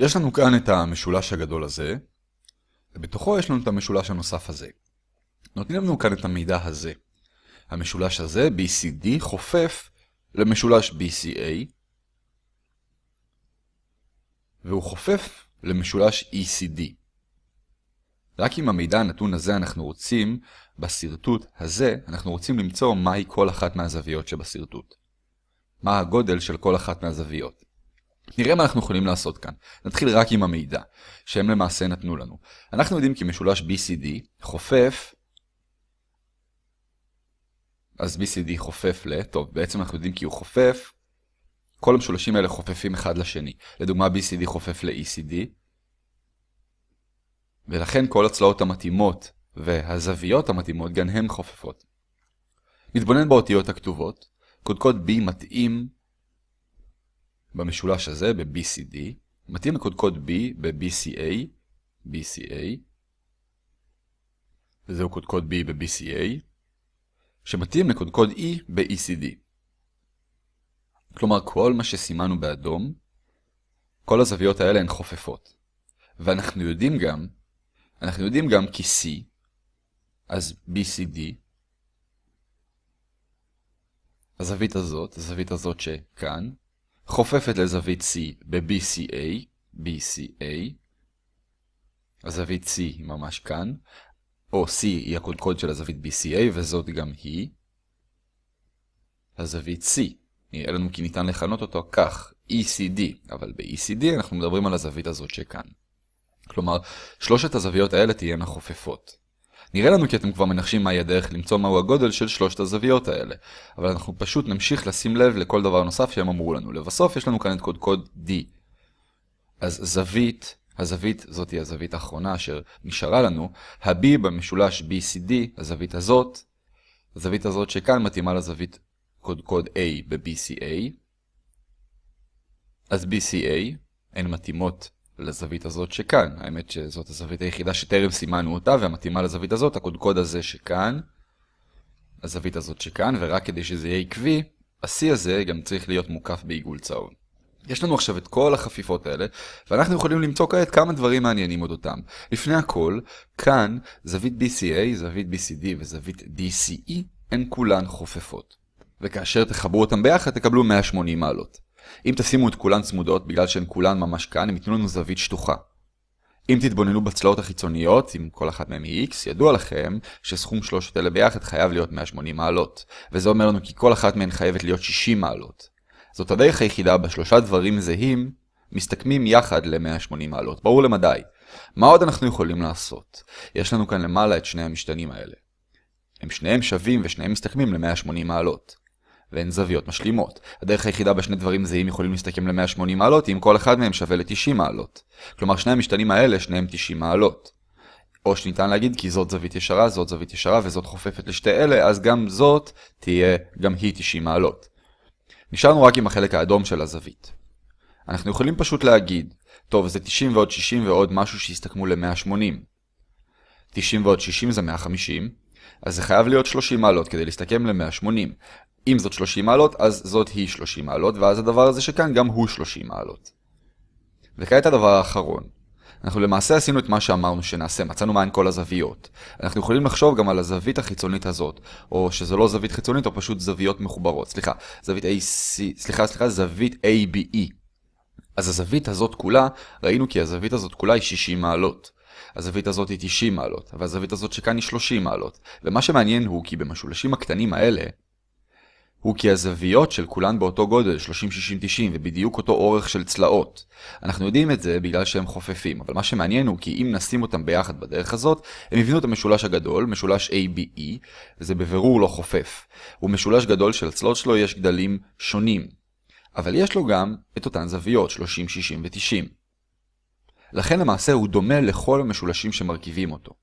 יש לנו כאן את המשולש הגדול הזה, ובתוכו יש לנו את המשולש הנוסף הזה. נותנים לנו כאן את המידע הזה. המשולש הזה, BCD, חופף למשולש BCA, והוא חופף למשולש ECD. רק עם המידע הנתון הזה אנחנו רוצים, בסרטוט הזה, אנחנו רוצים למצוא מהי כל אחת מהזוויות שבסרטוט. מה הגודל של כל אחת מהזוויות. נראה מה אנחנו יכולים לעשות כאן. נתחיל רק עם המידע, שהם למעשה נתנו לנו. אנחנו יודעים כי משולש BCD חופף, אז BCD חופף ל, טוב, בעצם אנחנו יודעים כי הוא חופף, כל המשולשים האלה חופפים אחד לשני. לדוגמה, BCD חופף ל-ECD, ולכן כל הצלעות המתאימות והזוויות המתאימות גם הן חופפות. נתבונן באותיות הכתובות. קודקוד B מתאים במשולש הזה, ב-BCD, מתאים לקודקוד B ב-BCA, BCA, וזהו קודקוד B ב-BCA, שמתאים לקודקוד E ב-ECD. כלומר, כל מה שסימנו באדום, כל הזוויות האלה הן חופפות. ואנחנו יודעים גם, אנחנו יודעים גם כי C, אז BCD, הזווית הזאת, הזווית הזאת שכאן, חופפת לזווית C ב-BCA, BCA, הזווית C היא ממש כאן, או C היא הקודקוד של הזווית BCA, וזאת גם היא. הזווית C, נראה לנו כי ניתן לכנות אותו כך, ECD, אבל ב-ECD אנחנו מדברים על הזווית הזאת שכאן. כלומר, שלושת הזוויות האלה תהיינה חופפות. נראה לנו כי אתם כבר מנחשים מהי הדרך למצוא מהו הגודל של שלושת הזוויות האלה, אבל אנחנו פשוט נמשיך לשים לב לכל דבר נוסף שהם אמרו לנו. לבסוף יש לנו כאן את קודקוד D. אז זווית, הזווית זאת היא הזווית האחרונה אשר נשארה לנו, ה-B במשולש BCD, הזווית הזאת, הזווית הזאת שכאן מתאימה לזווית קודקוד A ב-BCA, אז BCA הן מתאימות לזווית הזאת שכאן. האמת שזאת הזווית היחידה שטרם סימנו אותה, והמתאימה לזווית הזאת, הקודקוד הזה שכאן, הזווית הזאת שכאן, ורק כדי שזה יהיה עקבי, ה-C הזה גם צריך להיות מוקף בעיגול צהוב. יש לנו עכשיו את כל החפיפות האלה, ואנחנו יכולים למצוא כעת כמה דברים מעניינים עוד אותם. לפני הכל, כאן זווית BCA, זווית BCD וזווית DCE הן כולן חופפות. וכאשר תחברו אותם ביחד תקבלו 180 מעלות. אם תשימו את כולן צמודות, בגלל שהן כולן ממש כאן, הם ייתנו לנו זווית שטוחה. אם תתבוננו בצלעות החיצוניות, אם כל אחת מהן היא x, ידוע לכם שסכום שלושת אלה ביחד חייב להיות 180 מעלות. וזה אומר לנו כי כל אחת מהן חייבת להיות 60 מעלות. זאת הדרך היחידה בה שלושה דברים זהים מסתכמים יחד ל-180 מעלות. ברור למדי. מה עוד אנחנו יכולים לעשות? יש לנו כאן למעלה את שני המשתנים האלה. הם שניהם שווים ושניהם מסתכמים ל-180 מעלות. והן זוויות משלימות. הדרך היחידה בשני דברים זהים יכולים להסתכם ל-180 מעלות אם כל אחד מהם שווה ל-90 מעלות. כלומר שני המשתנים האלה שניהם 90 מעלות. או שניתן להגיד כי זאת זווית ישרה, זאת זווית ישרה וזאת חופפת לשתי אלה, אז גם זאת תהיה גם היא 90 מעלות. נשארנו רק עם החלק האדום של הזווית. אנחנו יכולים פשוט להגיד, טוב זה 90 ועוד 60 ועוד משהו שיסתכמו ל-180. 90 ועוד 60 זה 150, אז זה חייב להיות 30 מעלות כדי להסתכם ל-180. אם זאת 30 מעלות, אז זאת היא 30 מעלות, ואז הדבר הזה שכאן גם הוא 30 מעלות. וכעת הדבר האחרון. אנחנו למעשה עשינו את מה שאמרנו שנעשה, מצאנו מהן כל הזוויות. אנחנו יכולים לחשוב גם על הזווית החיצונית הזאת, או שזו לא זווית חיצונית, או פשוט זוויות מחוברות. סליחה, זווית AC, סליחה, סליחה, זווית ABE. אז הזווית הזאת כולה, ראינו כי הזווית הזאת כולה היא 60 מעלות. הזווית הזאת היא 90 מעלות, והזווית הזאת שכאן היא 30 מעלות. ומה שמעניין הוא כי במשולשים הקטנים האלה, הוא כי הזוויות של כולן באותו גודל, 30, 60, 90, ובדיוק אותו אורך של צלעות. אנחנו יודעים את זה בגלל שהם חופפים, אבל מה שמעניין הוא כי אם נשים אותם ביחד בדרך הזאת, הם יבינו את המשולש הגדול, משולש ABE, וזה בבירור לא חופף. הוא משולש גדול שלצלעות שלו יש גדלים שונים. אבל יש לו גם את אותן זוויות, 30, 60 ו-90. לכן למעשה הוא דומה לכל המשולשים שמרכיבים אותו.